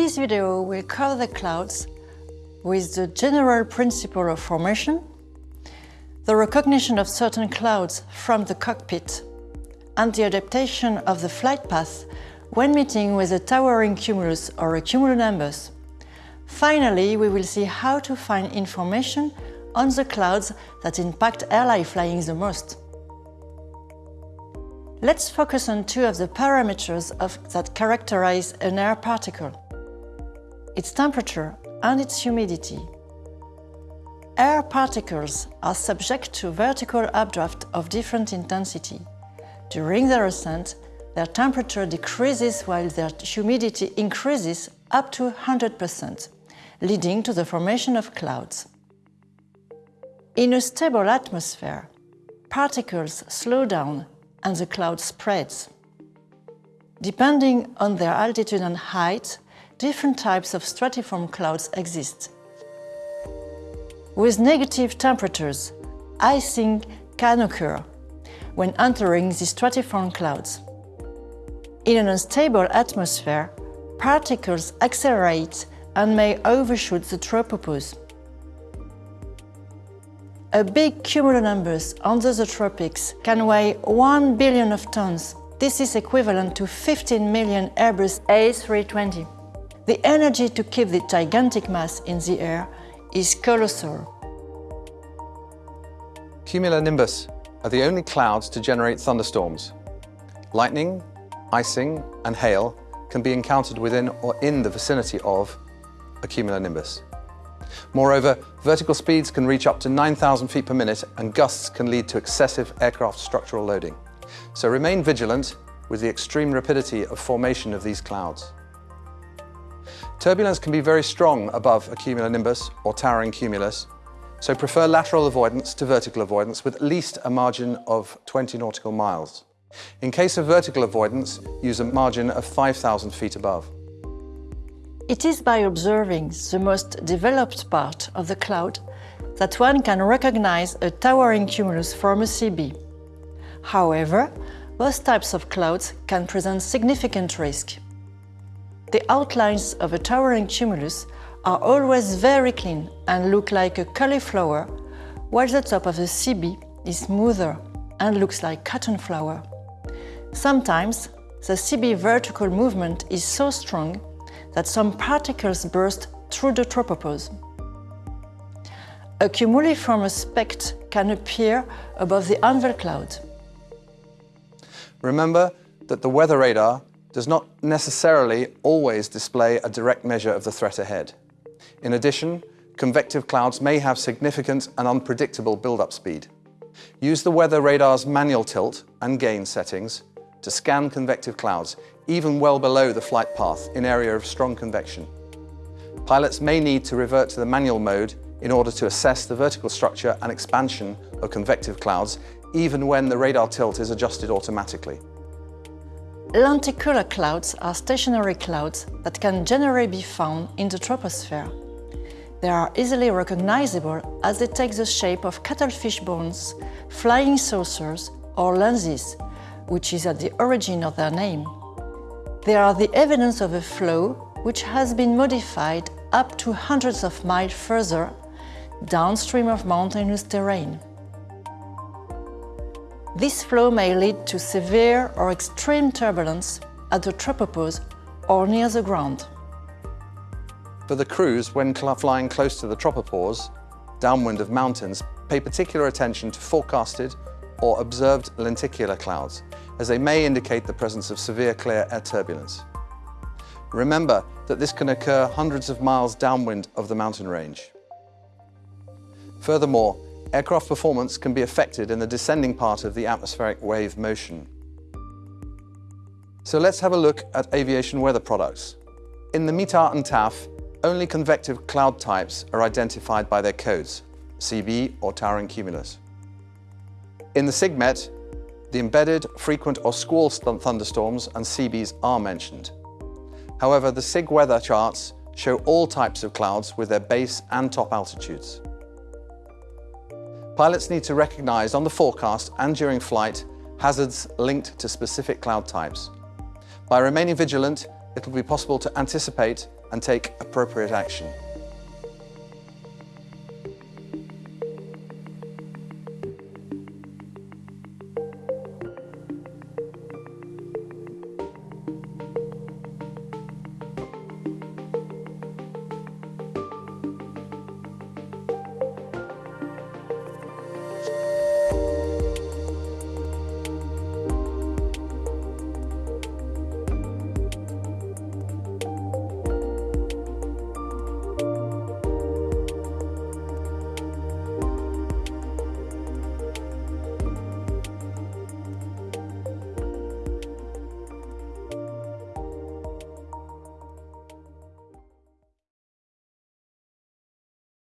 This video will cover the clouds with the general principle of formation, the recognition of certain clouds from the cockpit, and the adaptation of the flight path when meeting with a towering cumulus or a cumulonimbus. Finally, we will see how to find information on the clouds that impact airline flying the most. Let's focus on two of the parameters of, that characterize an air particle. Its temperature and its humidity. Air particles are subject to vertical updraft of different intensity. During their ascent, their temperature decreases while their humidity increases up to 100%, leading to the formation of clouds. In a stable atmosphere, particles slow down and the cloud spreads. Depending on their altitude and height, different types of stratiform clouds exist. With negative temperatures, icing can occur when entering the stratiform clouds. In an unstable atmosphere, particles accelerate and may overshoot the tropopause. A big cumulonimbus under the tropics can weigh 1 billion of tons. This is equivalent to 15 million Airbus A320. The energy to keep the gigantic mass in the air is colossal. Cumulonimbus are the only clouds to generate thunderstorms. Lightning, icing and hail can be encountered within or in the vicinity of a cumulonimbus. Moreover, vertical speeds can reach up to 9,000 feet per minute and gusts can lead to excessive aircraft structural loading. So remain vigilant with the extreme rapidity of formation of these clouds. Turbulence can be very strong above a cumulonimbus or towering cumulus, so prefer lateral avoidance to vertical avoidance with at least a margin of 20 nautical miles. In case of vertical avoidance, use a margin of 5,000 feet above. It is by observing the most developed part of the cloud that one can recognize a towering cumulus from a CB. However, both types of clouds can present significant risk. The outlines of a towering cumulus are always very clean and look like a cauliflower, while the top of the CB is smoother and looks like cotton flower. Sometimes, the CB vertical movement is so strong that some particles burst through the tropopause. A cumuliform speck can appear above the anvil cloud. Remember that the weather radar does not necessarily always display a direct measure of the threat ahead. In addition, convective clouds may have significant and unpredictable build-up speed. Use the weather radar's manual tilt and gain settings to scan convective clouds, even well below the flight path in area of strong convection. Pilots may need to revert to the manual mode in order to assess the vertical structure and expansion of convective clouds, even when the radar tilt is adjusted automatically. Lenticular clouds are stationary clouds that can generally be found in the troposphere. They are easily recognizable as they take the shape of cuttlefish bones, flying saucers or lenses, which is at the origin of their name. They are the evidence of a flow which has been modified up to hundreds of miles further downstream of mountainous terrain. This flow may lead to severe or extreme turbulence at the tropopause or near the ground. For the crews, when flying close to the tropopause, downwind of mountains, pay particular attention to forecasted or observed lenticular clouds, as they may indicate the presence of severe clear air turbulence. Remember that this can occur hundreds of miles downwind of the mountain range. Furthermore, aircraft performance can be affected in the descending part of the atmospheric wave motion. So let's have a look at aviation weather products. In the METAR and TAF, only convective cloud types are identified by their codes, CB or towering cumulus. In the SIGMET, the embedded, frequent or squall thunderstorms and CBs are mentioned. However, the SIG weather charts show all types of clouds with their base and top altitudes. Pilots need to recognize on the forecast and during flight hazards linked to specific cloud types. By remaining vigilant, it will be possible to anticipate and take appropriate action.